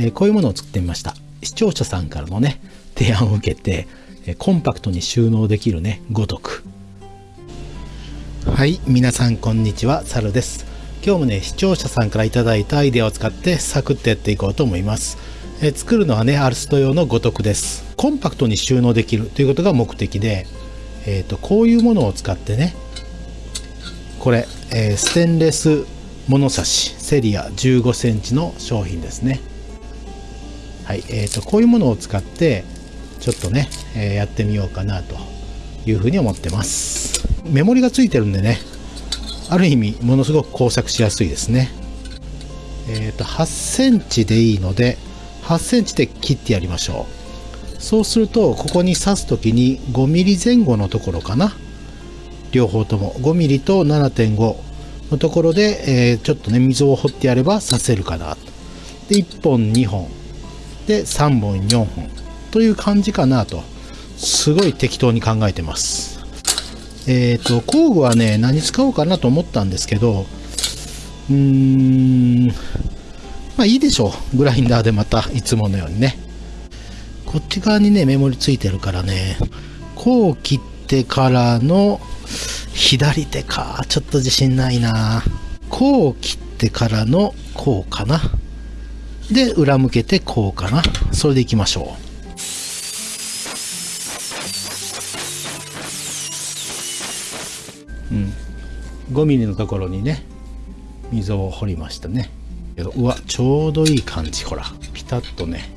え、こういうものを作ってみました。視聴者さんからのね提案を受けて、えコンパクトに収納できるね五徳。はい皆さんこんにちは。サルです。今日もね視聴者さんから頂いたアイデアを使ってサクッとやっていこうと思います。え作るのはねアルスト用の五徳です。コンパクトに収納できるということが目的で、えーと、こういうものを使ってねこれ、えー、ステンレス物差しセリア15センチの商品ですね。はいえーと、こういうものを使ってちょっとね、えー、やってみようかなというふうに思ってます。メモリがついてるんでねある意味ものすごく工作しやすいですね。えっ、ー、と8センチでいいので8センチで切ってやりましょう。そうするとここに刺す時に5ミリ前後のところかな。両方とも。5ミリと7.5のところで、えー、ちょっとね溝を掘ってやれば刺せるかなで1本2本。で3本4本という感じかなとすごい適当に考えてますえっ、ー、と工具はね何使おうかなと思ったんですけどうーんまあいいでしょう。グラインダーでまたいつものようにね。こっち側にね、メモリついてるからね、こう切ってからの左手か。ちょっと自信ないな。こう切ってからのこうかな。で、裏向けてこうかな。それでいきましょう。うん。5ミリのところにね、溝を掘りましたね。うわちょうどいい感じほらピタッとね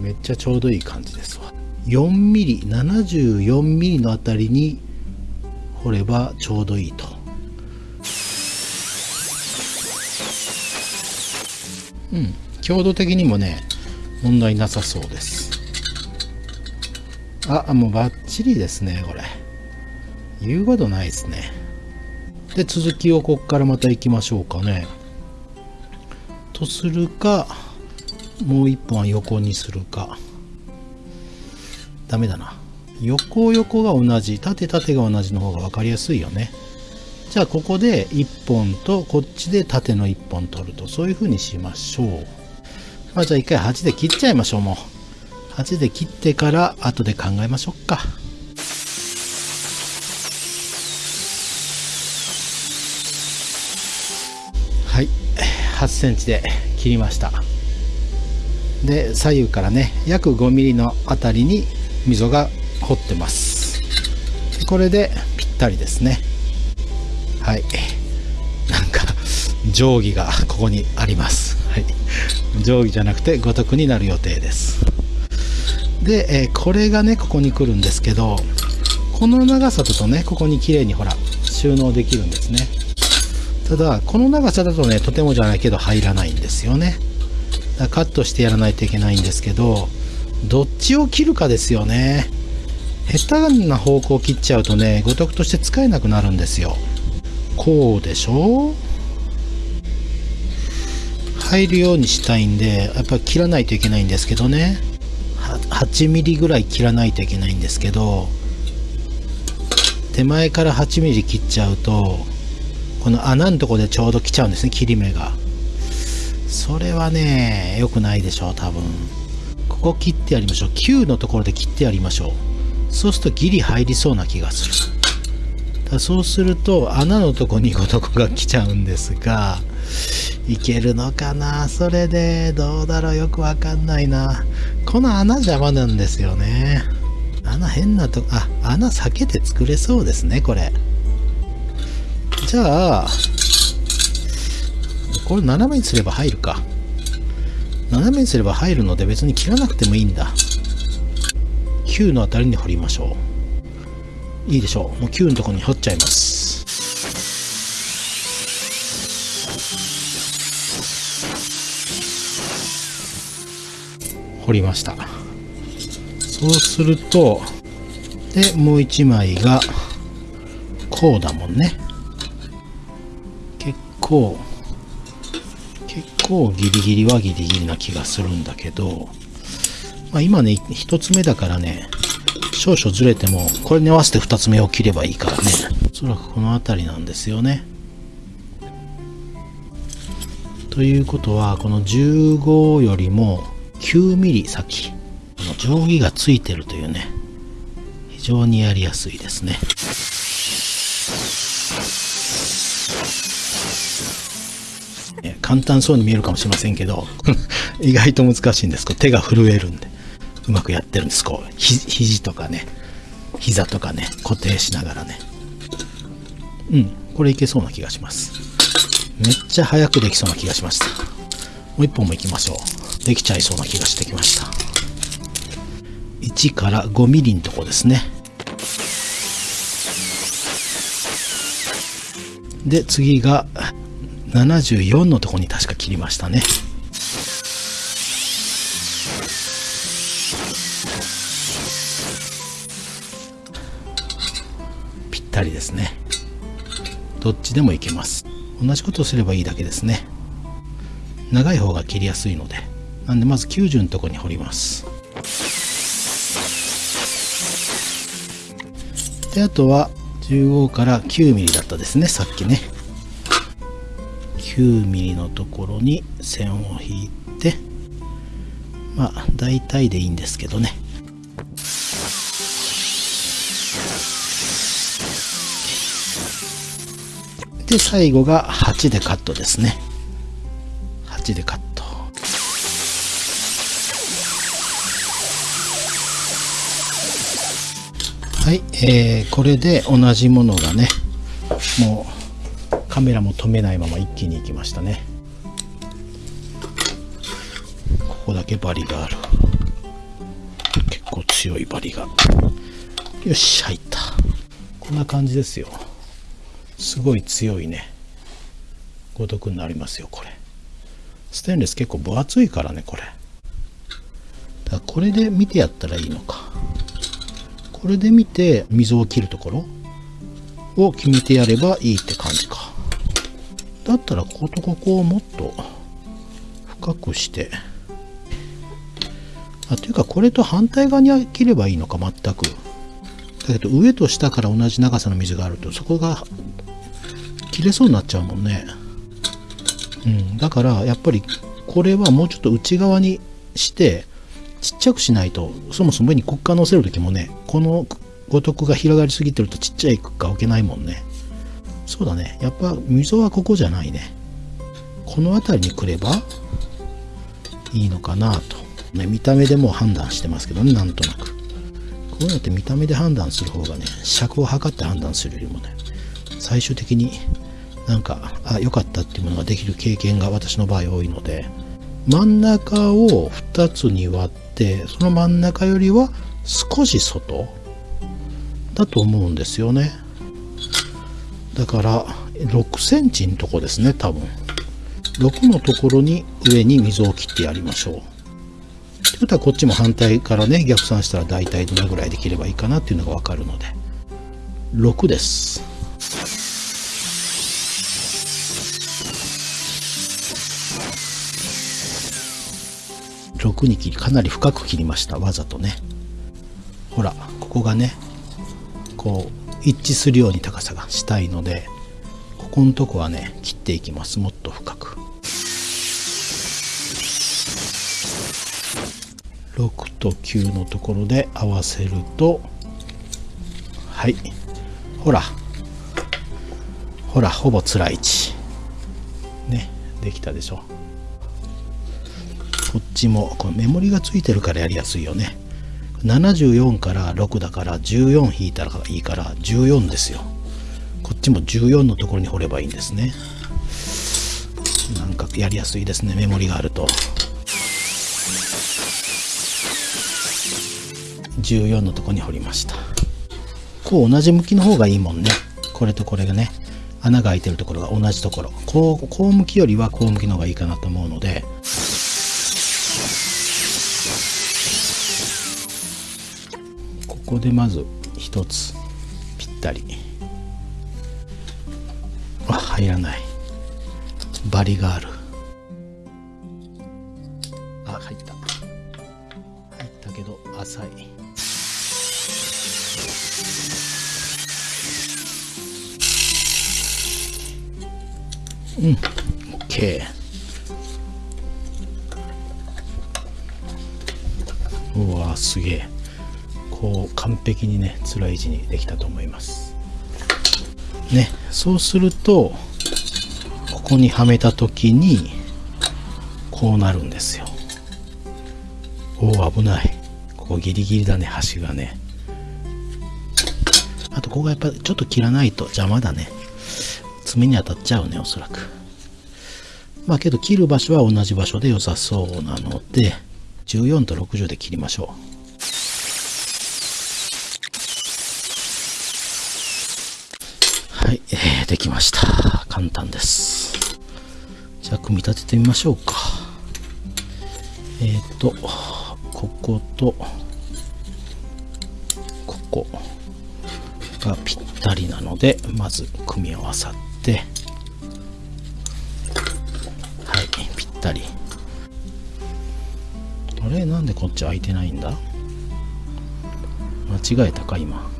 めっちゃちょうどいい感じですわ 4mm74mm のあたりに掘ればちょうどいいとうん。強度的にもね問題なさそうです。あもうバッチリですねこれ。言うことないですね。で続きをこっからまた行きましょうかね。とするかもう一本は横にするか。ダメだな。横横が同じ。縦縦が同じの方が分かりやすいよね。じゃあここで1本とこっちで縦の1本取るとそういう風にしましょう。まあじゃあ一回8で切っちゃいましょうもう。8で切ってから後で考えましょうか。はい。8センチで切りました。で左右からね約5ミリのあたりに溝が掘ってます。これでぴったりですね。はい。なんか定規がここにあります、はい、定規じゃなくて五徳になる予定です。で、え、これがねここに来るんですけどこの長さだとねここに綺麗にほら収納できるんですね。ただこの長さだとねとてもじゃないけど入らないんですよね。だカットしてやらないといけないんですけどどっちを切るかですよね。下手な方向を切っちゃうとね五徳として使えなくなるんですよ。こうでしょ？入るようにしたいんでやっぱり切らないといけないんですけどね。8ミリぐらい切らないといけないんですけど手前から8ミリ切っちゃうとこの穴のとこでちょうど来ちゃうんですね切り目が。それはね良くないでしょう多分。ここ切ってやりましょう。9のところで切ってやりましょう。そうするとギリ入りそうな気がする。だそうすると穴のとこにこの子が来ちゃうんですがいけるのかな？それでどうだろう？よくわかんないなこの穴邪魔なんですよね穴変なとこあ穴避けて作れそうですねこれじゃあ、これ斜めにすれば入るか。斜めにすれば入るので別に切らなくてもいいんだ。9のあたりに掘りましょう。いいでしょう。もう9のところに掘っちゃいます。掘りました。そうすると、で、もう1枚が、こうだもんね結。構結構ギリギリはギリギリな気がするんだけど、まあ、今ね1つ目だからね少々ずれてもこれに合わせて2つ目を切ればいいからね。おそらくこの辺りなんですよね。ということはこの15よりも9ミリ先。この定規がついてるというね。非常にやりやすいですね。簡単そうに見えるかもしれませんけど 意外と難しいんです。手が震えるんで。うまくやってるんです。こう肘とかね膝とかね固定しながらね。うんこれいけそうな気がします。めっちゃ早くできそうな気がしました。もう一本もいきましょう。できちゃいそうな気がしてきました。1から5ミリのとこですね。で次が74のとこに確か切りましたね。ったりですね。どっちでもいけます。同じことをすればいいだけですね。長い方が切りやすいので。なんでまず90のとこに掘ります。であとは15から9ミリだったですねさっきね。9ミリのところに線を引いて。まあ大体でいいんですけどね。で最後が8でカットですね。8でカット。はい、えー、これで同じものがねもうカメラも止めないまま一気に行きましたね。ここだけバリがある。結構強いバリが。よし入った。こんな感じですよ。すごい強いね。ごとくになりますよこれ。ステンレス結構分厚いからねこれ。だこれで見てやったらいいのか。これで見て溝を切るところを決めてやればいいって感じか。だったらこことここをもっと深くして。あというかこれと反対側に切ればいいのか全く。だけど上と下から同じ長さの水があるとそこが切れそうになっちゃうもんね。うん。だからやっぱりこれはもうちょっと内側にしてちっちゃくしないとそもそも上にクッカー乗せる時もねこの五徳が広がりすぎてるとちっちゃいクッカー置けないもんね。そうだね。やっぱ溝はここじゃないね。この辺りに来ればいいのかなと、ね、見た目でも判断してますけどねなんとなく。こういうのって見た目で判断する方がね尺を測って判断するよりもね最終的になんかあ良かったっていうものができる経験が私の場合多いので真ん中を2つに割ってその真ん中よりは少し外だと思うんですよね。だから6センチのとこですね多分。6のところに上に溝を切ってやりましょう。ということはこっちも反対からね逆算したら大体どのぐらいできればいいかなっていうのが分かるので。6です。6に切りかなり深く切りましたわざとね。ほらここがねこう一致するように高さがしたいのでここのとこはね切っていきます。もっと深く。6と9のところで合わせるとはい。ほら。ほらほぼつらい位置。ねできたでしょ。こっちもこのメモリがついてるからやりやすいよね。74から6だから14引いたらいいから14ですよ。こっちも14のところに掘ればいいんですね。なんかやりやすいですねメモリがあると。14のところに掘りました。こう同じ向きの方がいいもんね。これとこれがね。穴が開いてるところが同じところ。こうこう向きよりはこう向きの方がいいかなと思うので。ここでまず1つぴったり。あ入らない。バリがある。あ入った。入ったけど浅い。うん OK うわすげえ。こう完璧にね辛い位置にできたと思います。ねそうするとここにはめた時にこうなるんですよ。おお危ない。ここギリギリだね端がね。あとここがやっぱちょっと切らないと邪魔だね。爪に当たっちゃうねおそらく。まあけど切る場所は同じ場所で良さそうなので14と60で切りましょうはい、えー、できました。簡単です。じゃあ組み立ててみましょうか。えっ、ー、とこことここがぴったりなのでまず組み合わさってはいぴったり。あれ？なんでこっち開いてないんだ？間違えたか今。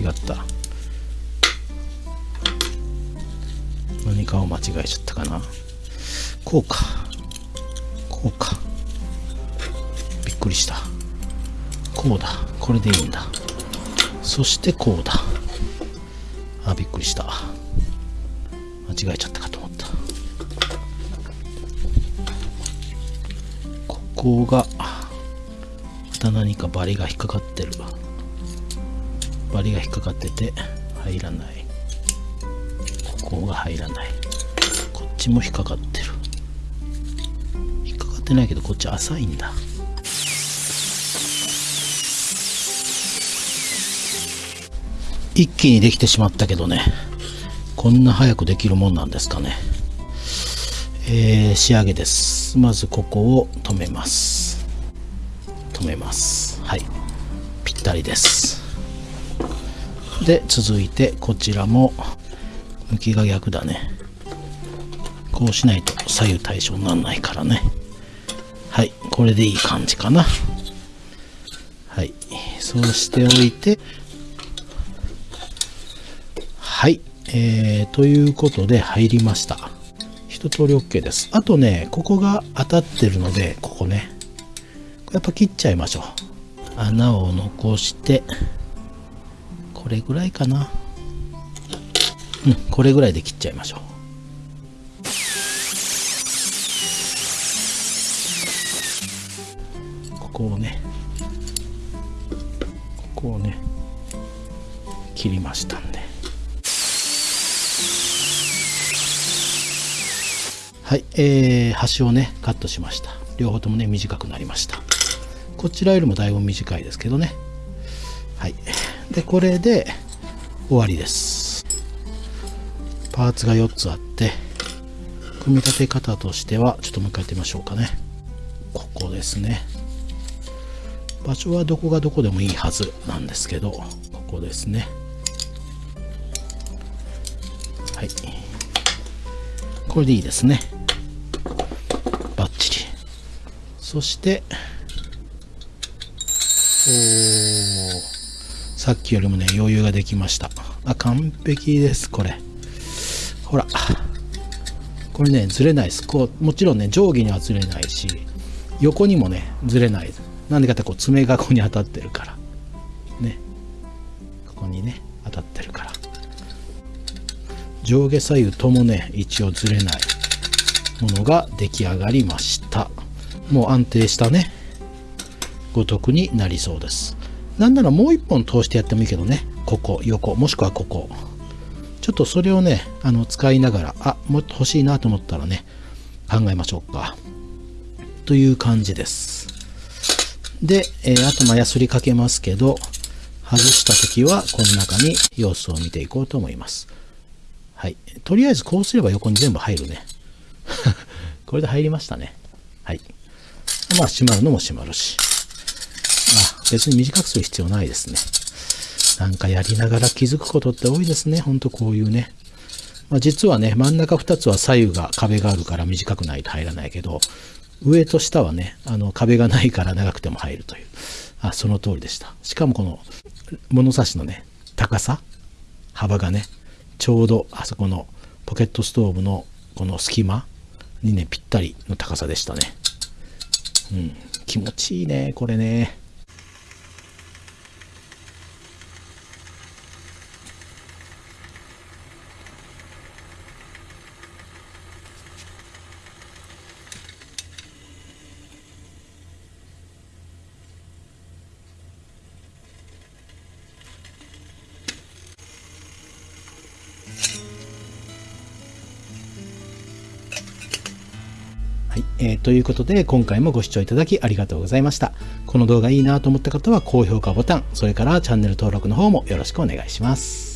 違った。かを間違えちゃったかな。こうか。こうか。びっくりした。こうだ。これでいいんだ。そしてこうだ。あびっくりした。間違えちゃったかと思った。ここがまた何かバリが引っかかってる。バリが引っかかってて入らない。ここが入らない。こっちも引っかかってる。引っかかってないけどこっち浅いんだ。一気にできてしまったけどね。こんな早くできるもんなんですかね。えー、仕上げです。まずここを止めます。止めます。はい。ぴったりです。で続いてこちらも向きが逆だね。こうしないと左右対称にならないからね。はいこれでいい感じかな。はいそうしておいて。はいえー、ということで入りました。一通り OK です。あとねここが当たってるのでここね。やっぱ切っちゃいましょう。穴を残してこれぐらいかな。うん。これぐらいで切っちゃいましょう。ここをね。ここをね。切りましたんで。はい、えー、端をねカットしました。両方ともね短くなりました。こちらよりもだいぶ短いですけどね。はい。でこれで終わりです。パーツが4つあって組み立て方としてはちょっともう一回やってみましょうかね。ここですね。場所はどこがどこでもいいはずなんですけどここですね。はい。これでいいですね。バッチリ。そしておさっきよりもね余裕ができました。あ完璧ですこれ。ほら。これねずれない。ですこうもちろんね上下にはずれないし横にもねずれない。なんでかってこう爪がここに当たってるから。ね。ここにね当たってるから。上下左右ともね一応ずれない。ものが出来上がりました。もう安定したね。ごとくになりそうです。なんならもう一本通してやってもいいけどね。ここ横。もしくはここ。ちょっとそれをねあの使いながらあもっと欲しいなと思ったらね考えましょうかという感じですで、えー、あとまあヤスリかけますけど、外した時はこの中に様子を見ていこうと思います。はい。とりあえずこうすれば横に全部入るね。これで入りましたね。はい。まあ閉まるのも閉まるし。あ、別に短くする必要ないですね。なんかやりながら気づくことって多いですね。ほんとこういうね。まあ、実はね、真ん中2つは左右が壁があるから短くないと入らないけど、上と下はね、あの壁がないから長くても入るという。あ、その通りでした。しかもこの物差しのね、高さ、幅がね、ちょうどあそこのポケットストーブのこの隙間にね、ぴったりの高さでしたね。うん、気持ちいいね、これね。はい、えーということで今回もご視聴いただきありがとうございました。この動画いいなと思った方は高評価ボタン、それからチャンネル登録の方もよろしくお願いします。